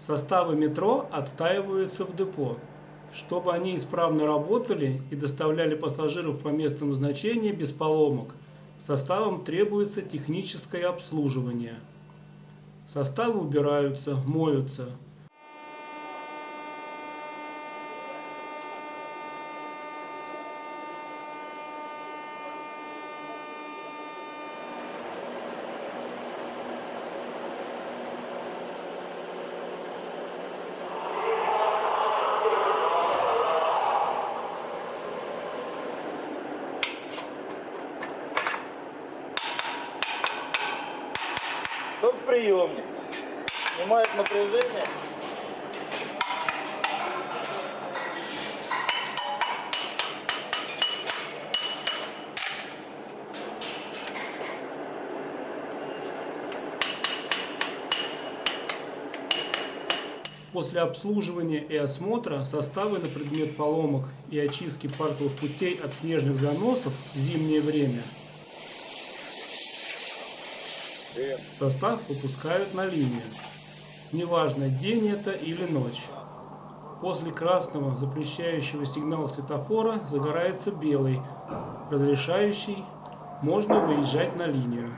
Составы метро отстаиваются в депо. Чтобы они исправно работали и доставляли пассажиров по месту назначения без поломок, составам требуется техническое обслуживание. Составы убираются, моются. Приемник снимает напряжение. После обслуживания и осмотра составы на предмет поломок и очистки парковых путей от снежных заносов в зимнее время состав выпускают на линию. Неважно, день это или ночь. После красного запрещающего сигнала светофора загорается белый, разрешающий, можно выезжать на линию.